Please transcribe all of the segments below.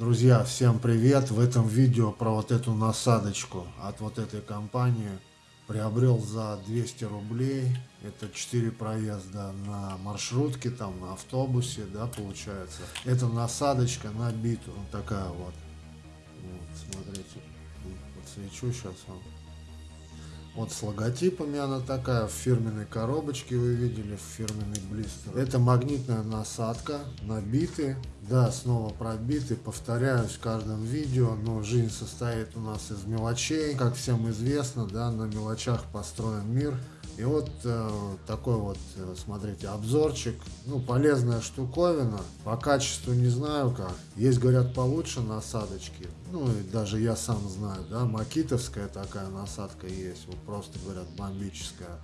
Друзья, всем привет! В этом видео про вот эту насадочку от вот этой компании приобрел за 200 рублей. Это 4 проезда на маршрутке, там на автобусе, да, получается. Это насадочка на биту, вот такая вот. Вот, смотрите, подсвечу сейчас вам. Вот с логотипами она такая, в фирменной коробочке вы видели, в фирменный блистер. Это магнитная насадка, набиты, да, снова пробиты, повторяюсь в каждом видео, но жизнь состоит у нас из мелочей. Как всем известно, да, на мелочах построен мир. И вот э, такой вот, э, смотрите, обзорчик. Ну, полезная штуковина. По качеству не знаю как. Есть, говорят, получше насадочки. Ну, и даже я сам знаю, да, макитовская такая насадка есть. Вот просто, говорят, бомбическая.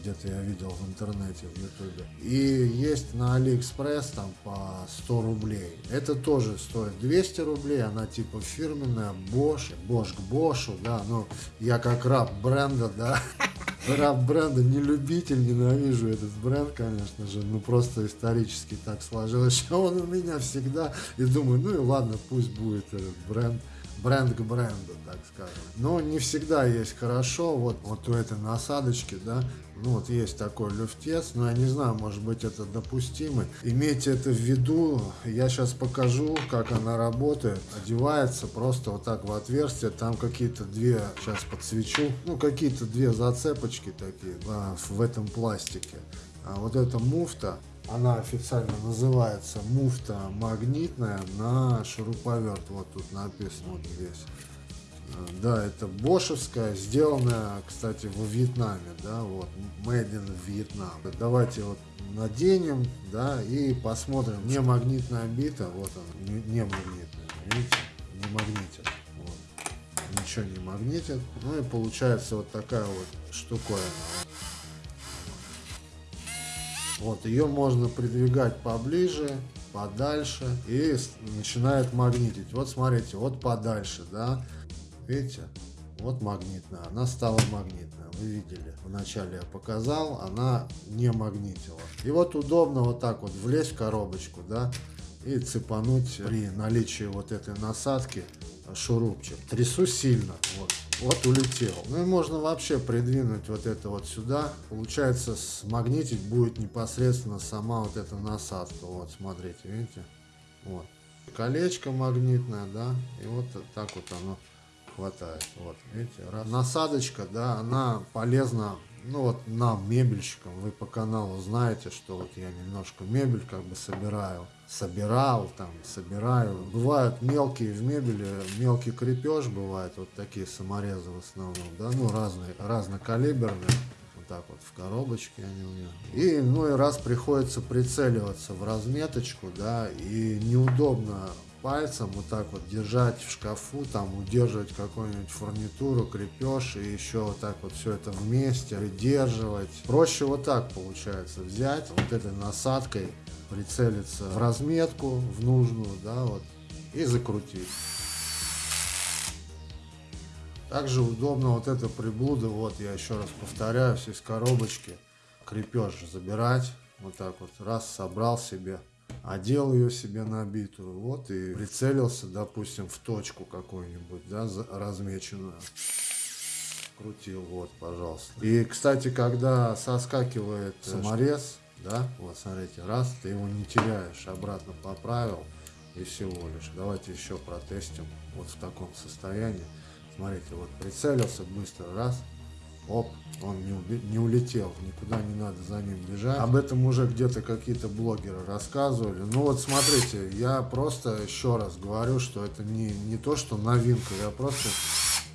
Где-то я видел в интернете, в ютубе. И есть на Алиэкспресс там по 100 рублей. Это тоже стоит 200 рублей. Она типа фирменная, Bosch. Bosch как Bosch, да. Ну, я как раб бренда, да. раб бренда, не любитель, ненавижу этот бренд, конечно же, ну просто исторически так сложилось, что он у меня всегда, и думаю, ну и ладно, пусть будет этот бренд, бренд к бренду, так скажем. Но не всегда есть хорошо, вот, вот у этой насадочки, да, ну вот есть такой люфтец, но я не знаю, может быть это допустимо. Имейте это в виду, я сейчас покажу, как она работает. Одевается просто вот так в отверстие, там какие-то две, сейчас подсвечу, ну какие-то две зацепочки такие а, в этом пластике. А вот эта муфта, она официально называется муфта магнитная на шуруповерт. Вот тут написано вот здесь. Э, да, это бошевская, сделанная, кстати, во Вьетнаме, да, вот, made in Vietnam. Давайте вот наденем, да, и посмотрим. Не магнитная бита, вот она, не, не магнитная, видите, не магнитит, вот. Ничего не магнитит. Ну и получается вот такая вот штуковина. Вот, ее можно придвигать поближе, подальше и начинает магнитить. Вот смотрите, вот подальше, да. Видите? Вот магнитная. Она стала магнитная. Вы видели. Вначале я показал, она не магнитила. И вот удобно вот так вот влезть в коробочку, да, и цепануть при наличии вот этой насадки шурупчик. Трясу сильно. Вот. Вот улетел. Ну и можно вообще придвинуть вот это вот сюда. Получается, смагнитить будет непосредственно сама вот эта насадка. Вот, смотрите, видите? Вот. Колечко магнитное, да, и вот так вот оно хватает. Вот, видите, раз. насадочка, да, она полезна ну вот нам, мебельщикам, вы по каналу знаете, что вот я немножко мебель как бы собираю, собирал там, собираю. Бывают мелкие в мебели, мелкий крепеж бывает, вот такие саморезы в основном, да, ну разные, разнокалиберные. Вот так вот в коробочке они у меня. И ну и раз приходится прицеливаться в разметочку, да, и неудобно пальцем вот так вот держать в шкафу, там удерживать какую-нибудь фурнитуру, крепеж и еще вот так вот все это вместе придерживать. Проще вот так получается взять вот этой насадкой, прицелиться в разметку, в нужную, да, вот, и закрутить. Также удобно вот эта приблуда, вот я еще раз повторяюсь, из коробочки крепеж забирать, вот так вот, раз собрал себе одел ее себе набитую, вот, и прицелился, допустим, в точку какую-нибудь, да, размеченную. Крутил, вот, пожалуйста. И, кстати, когда соскакивает саморез, да, вот, смотрите, раз, ты его не теряешь, обратно поправил, и всего лишь. Давайте еще протестим вот в таком состоянии. Смотрите, вот прицелился быстро, раз, оп, он не, не улетел, никуда не надо за ним бежать. Об этом уже где-то какие-то блогеры рассказывали. Ну вот смотрите, я просто еще раз говорю, что это не, не то, что новинка, я просто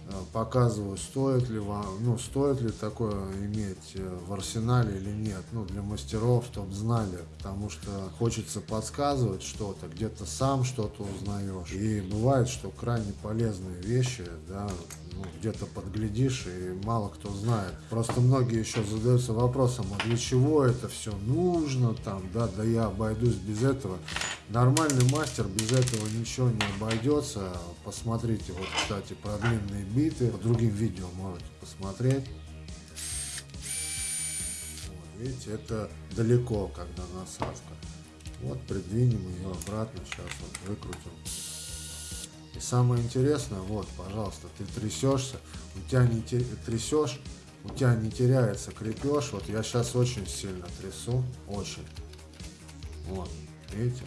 э, показываю, стоит ли вам, ну, стоит ли такое иметь э, в арсенале или нет, ну, для мастеров, чтобы знали, потому что хочется подсказывать что-то, где-то сам что-то узнаешь, и бывает, что крайне полезные вещи, да, ну, где-то подглядишь, и мало кто знает. Просто многие еще задаются вопросом, а для чего это все нужно, там, да, да я обойдусь без этого. Нормальный мастер без этого ничего не обойдется. Посмотрите, вот, кстати, про длинные биты, по другим видео можете посмотреть. Видите, это далеко, когда насадка. Вот, придвинем ее обратно, сейчас вот выкрутим. И самое интересное, вот, пожалуйста, ты трясешься, у тебя не те- трясешь, у тебя не теряется крепеж. Вот я сейчас очень сильно трясу, очень. Вот, видите?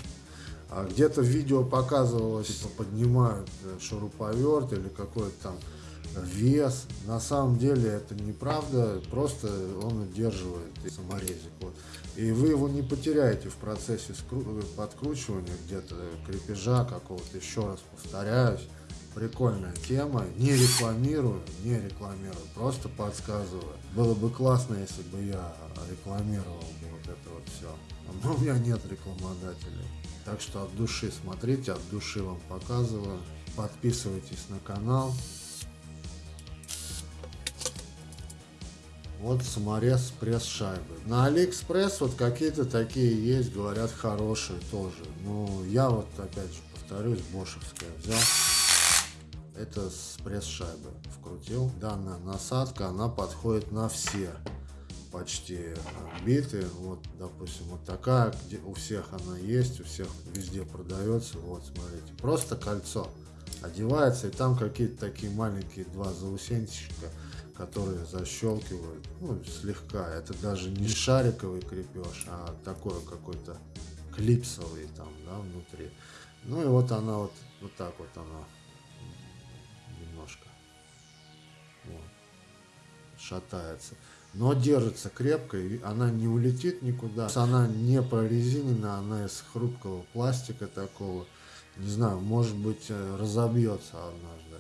А где-то видео показывалось, типа поднимают э, шуруповерт или какой-то там вес. На самом деле это неправда, просто он удерживает саморезик. Вот. И вы его не потеряете в процессе подкручивания где-то крепежа какого-то, еще раз повторяюсь. Прикольная тема, не рекламирую, не рекламирую, просто подсказываю. Было бы классно, если бы я рекламировал бы вот это вот все. Но у меня нет рекламодателей. Так что от души смотрите, от души вам показываю. Подписывайтесь на канал. Вот саморез пресс шайбы. На Алиэкспресс вот какие-то такие есть, говорят, хорошие тоже. Ну, я вот опять же повторюсь, бошевская взял. Это с пресс шайбы вкрутил. Данная насадка, она подходит на все почти биты. Вот, допустим, вот такая, где у всех она есть, у всех везде продается. Вот, смотрите, просто кольцо одевается, и там какие-то такие маленькие два заусенчика, которые защелкивают, ну, слегка. Это даже не шариковый крепеж, а такой какой-то клипсовый там, да, внутри. Ну и вот она вот, вот так вот она немножко вот, шатается. Но держится крепко, и она не улетит никуда. Она не прорезинена, она из хрупкого пластика такого. Не знаю, может быть э, разобьется однажды.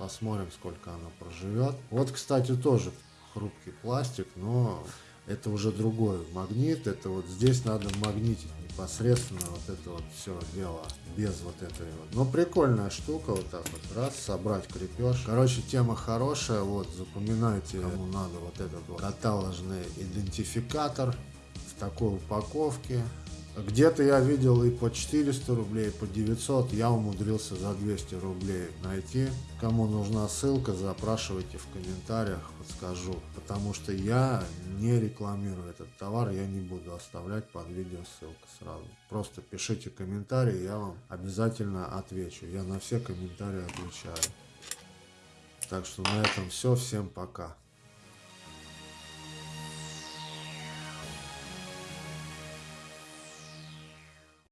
Посмотрим, сколько она проживет. Вот, кстати, тоже хрупкий пластик, но это уже другой магнит. Это вот здесь надо магнитить непосредственно вот это вот все дело без вот этой вот. Но прикольная штука вот так вот раз собрать крепеж. Короче, тема хорошая. Вот запоминайте, кому надо вот этот вот каталожный идентификатор в такой упаковке. Где-то я видел и по 400 рублей, и по 900. Я умудрился за 200 рублей найти. Кому нужна ссылка, запрашивайте в комментариях, подскажу. Потому что я не рекламирую этот товар, я не буду оставлять под видео ссылку сразу. Просто пишите комментарии, я вам обязательно отвечу. Я на все комментарии отвечаю. Так что на этом все. Всем пока.